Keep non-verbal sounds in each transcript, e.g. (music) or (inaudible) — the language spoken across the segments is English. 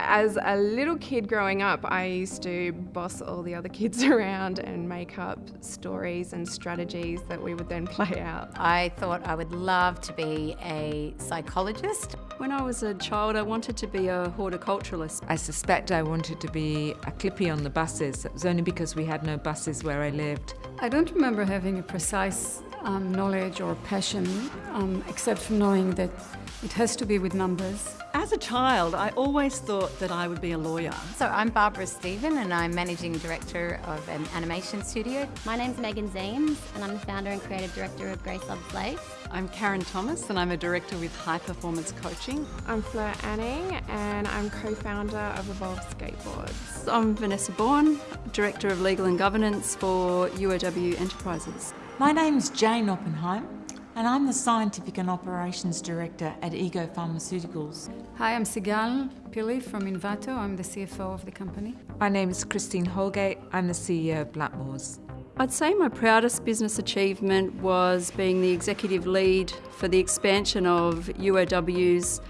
As a little kid growing up, I used to boss all the other kids (laughs) around and make up stories and strategies that we would then (laughs) play out. I thought I would love to be a psychologist. When I was a child, I wanted to be a horticulturalist. I suspect I wanted to be a clippy on the buses. It was only because we had no buses where I lived. I don't remember having a precise um, knowledge or passion, um, except for knowing that it has to be with numbers. As a child, I always thought that I would be a lawyer. So I'm Barbara Stephen and I'm Managing Director of an animation studio. My name's Megan Ziems and I'm the founder and creative director of Grace Loves Lace. I'm Karen Thomas and I'm a director with High Performance Coaching. I'm Fleur Anning and I'm co-founder of Evolve Skateboards. I'm Vanessa Bourne, Director of Legal and Governance for UOW Enterprises. My name's Jane Oppenheim and I'm the Scientific and Operations Director at Ego Pharmaceuticals. Hi, I'm Sigal Pillay from Envato. I'm the CFO of the company. My name is Christine Holgate. I'm the CEO of Blackmores. I'd say my proudest business achievement was being the executive lead for the expansion of UOW's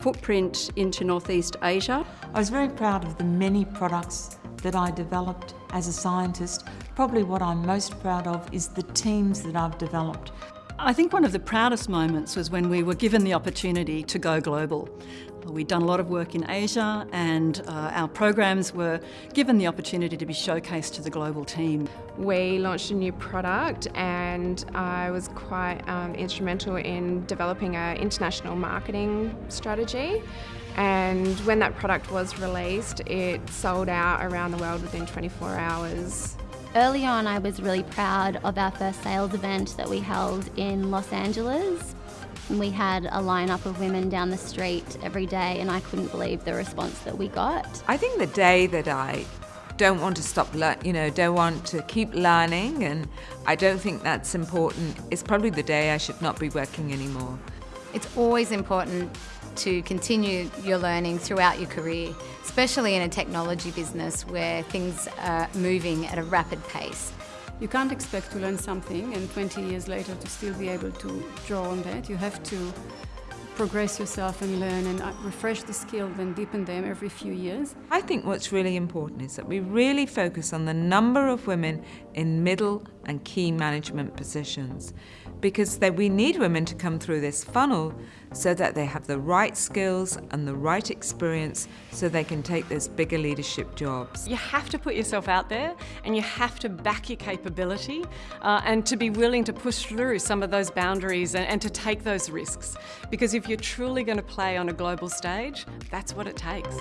footprint into Northeast Asia. I was very proud of the many products that I developed as a scientist. Probably what I'm most proud of is the teams that I've developed. I think one of the proudest moments was when we were given the opportunity to go global. We'd done a lot of work in Asia and uh, our programs were given the opportunity to be showcased to the global team. We launched a new product and I was quite um, instrumental in developing an international marketing strategy and when that product was released it sold out around the world within 24 hours. Early on, I was really proud of our first sales event that we held in Los Angeles. We had a lineup of women down the street every day, and I couldn't believe the response that we got. I think the day that I don't want to stop, you know, don't want to keep learning, and I don't think that's important, is probably the day I should not be working anymore. It's always important to continue your learning throughout your career, especially in a technology business where things are moving at a rapid pace. You can't expect to learn something and 20 years later to still be able to draw on that. You have to progress yourself and learn and uh, refresh the skills and deepen them every few years. I think what's really important is that we really focus on the number of women in middle and key management positions because that we need women to come through this funnel so that they have the right skills and the right experience so they can take those bigger leadership jobs. You have to put yourself out there and you have to back your capability uh, and to be willing to push through some of those boundaries and, and to take those risks because if you're truly going to play on a global stage, that's what it takes.